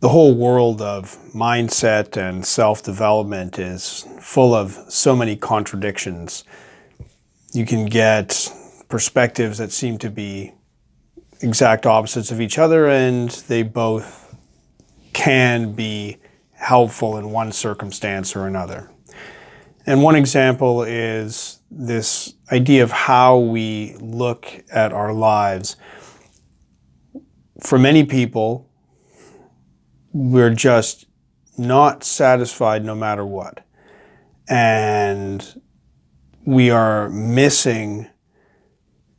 the whole world of mindset and self-development is full of so many contradictions. You can get perspectives that seem to be exact opposites of each other and they both can be helpful in one circumstance or another. And one example is this idea of how we look at our lives. For many people, we're just not satisfied no matter what. And we are missing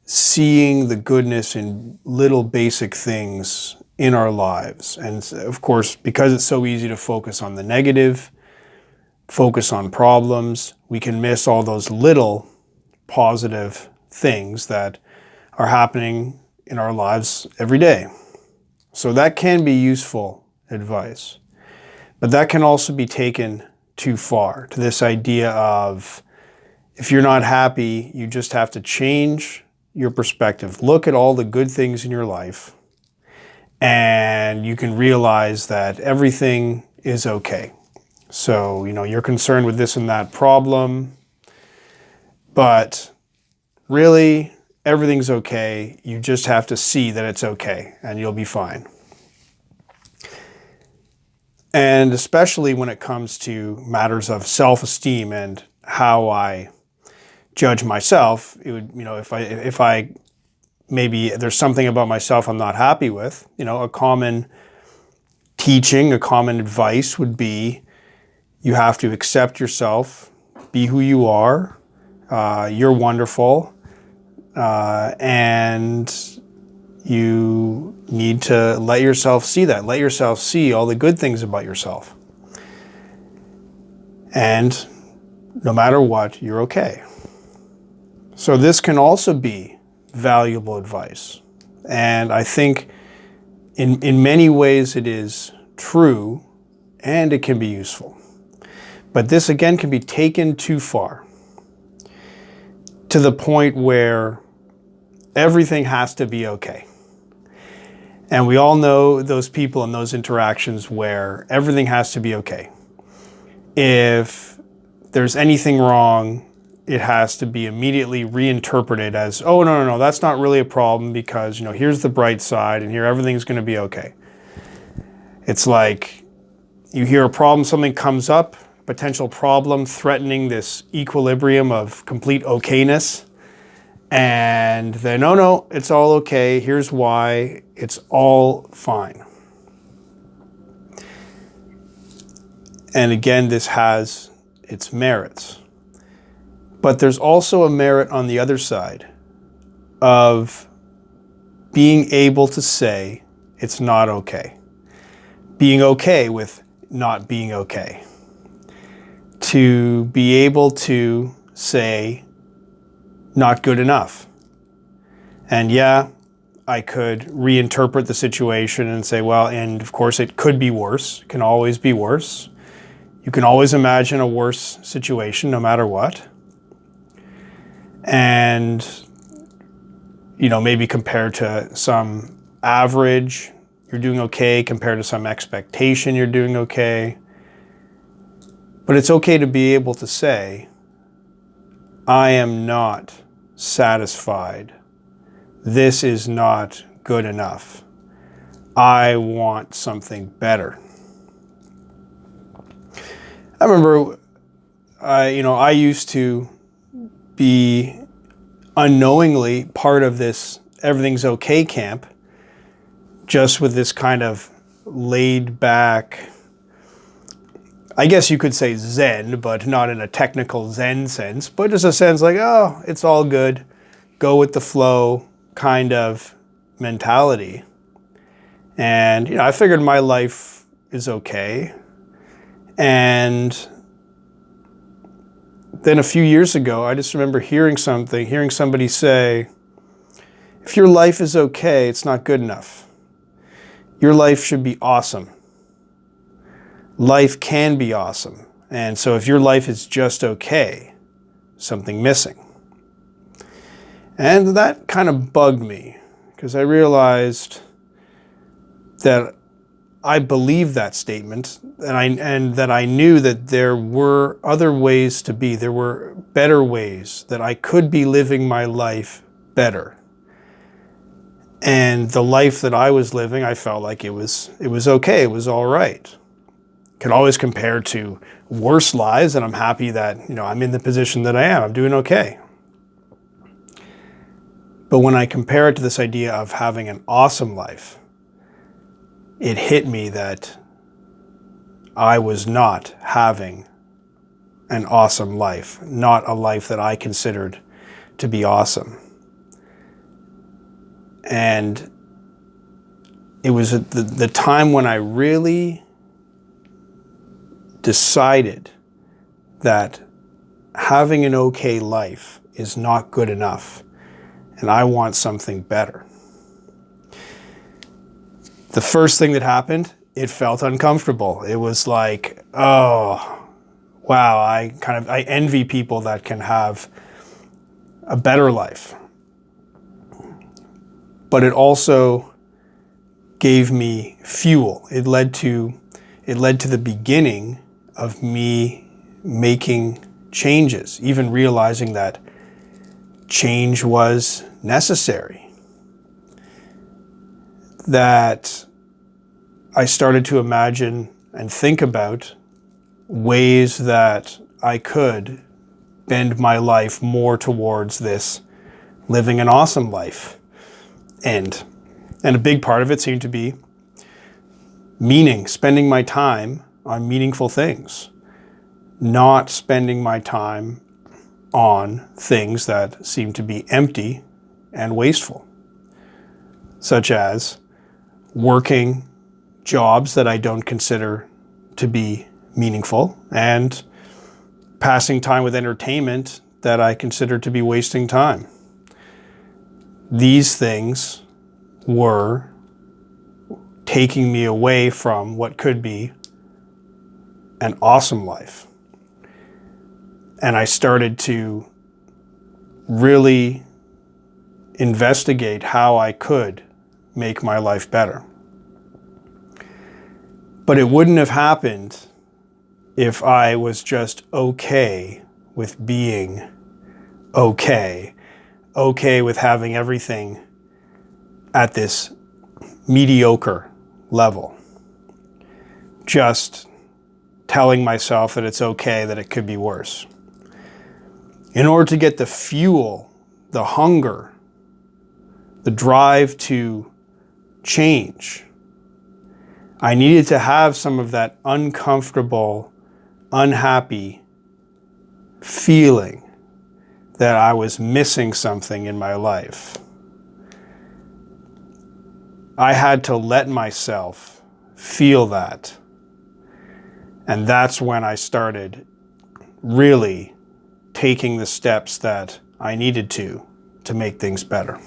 seeing the goodness in little basic things in our lives. And of course, because it's so easy to focus on the negative, focus on problems, we can miss all those little positive things that are happening in our lives every day. So that can be useful advice. But that can also be taken too far to this idea of if you're not happy, you just have to change your perspective. Look at all the good things in your life and you can realize that everything is okay. So, you know, you're concerned with this and that problem, but really everything's okay. You just have to see that it's okay and you'll be fine. And especially when it comes to matters of self-esteem and how I judge myself, it would, you know, if I, if I maybe there's something about myself I'm not happy with, you know, a common teaching, a common advice would be you have to accept yourself, be who you are, uh, you're wonderful, uh, and you need to let yourself see that. Let yourself see all the good things about yourself. And no matter what, you're okay. So this can also be valuable advice. And I think in, in many ways it is true and it can be useful. But this again can be taken too far to the point where everything has to be okay. And we all know those people and those interactions where everything has to be okay. If there's anything wrong, it has to be immediately reinterpreted as, oh, no, no, no, that's not really a problem because, you know, here's the bright side and here everything's going to be okay. It's like you hear a problem, something comes up, potential problem threatening this equilibrium of complete okayness. And then, no, no, it's all okay. Here's why. It's all fine. And again, this has its merits. But there's also a merit on the other side of being able to say it's not okay. Being okay with not being okay. To be able to say not good enough. And yeah, I could reinterpret the situation and say, well, and of course it could be worse, can always be worse. You can always imagine a worse situation no matter what. And, you know, maybe compared to some average, you're doing okay. Compared to some expectation, you're doing okay. But it's okay to be able to say, I am not satisfied. This is not good enough. I want something better. I remember, I, you know, I used to be unknowingly part of this everything's okay camp, just with this kind of laid back, I guess you could say Zen, but not in a technical Zen sense, but just a sense like, oh, it's all good, go with the flow kind of mentality. And, you know, I figured my life is okay. And then a few years ago, I just remember hearing something, hearing somebody say, if your life is okay, it's not good enough. Your life should be awesome life can be awesome. And so if your life is just okay, something missing. And that kind of bugged me because I realized that I believed that statement and I and that I knew that there were other ways to be. There were better ways that I could be living my life better. And the life that I was living, I felt like it was it was okay, it was all right. Could always compare to worse lives and I'm happy that, you know, I'm in the position that I am. I'm doing okay. But when I compare it to this idea of having an awesome life, it hit me that I was not having an awesome life, not a life that I considered to be awesome. And it was the, the time when I really decided that having an okay life is not good enough and I want something better the first thing that happened, it felt uncomfortable. It was like, oh, wow, I kind of, I envy people that can have a better life. But it also gave me fuel. It led to, it led to the beginning of me making changes, even realizing that change was necessary that I started to imagine and think about ways that I could bend my life more towards this living an awesome life end. And a big part of it seemed to be meaning, spending my time on meaningful things, not spending my time on things that seem to be empty and wasteful, such as working jobs that I don't consider to be meaningful and passing time with entertainment that I consider to be wasting time. These things were taking me away from what could be an awesome life. And I started to really investigate how I could make my life better. But it wouldn't have happened if I was just okay with being okay, okay with having everything at this mediocre level. Just telling myself that it's okay, that it could be worse. In order to get the fuel, the hunger, the drive to change. I needed to have some of that uncomfortable, unhappy feeling that I was missing something in my life. I had to let myself feel that. And that's when I started really taking the steps that I needed to to make things better.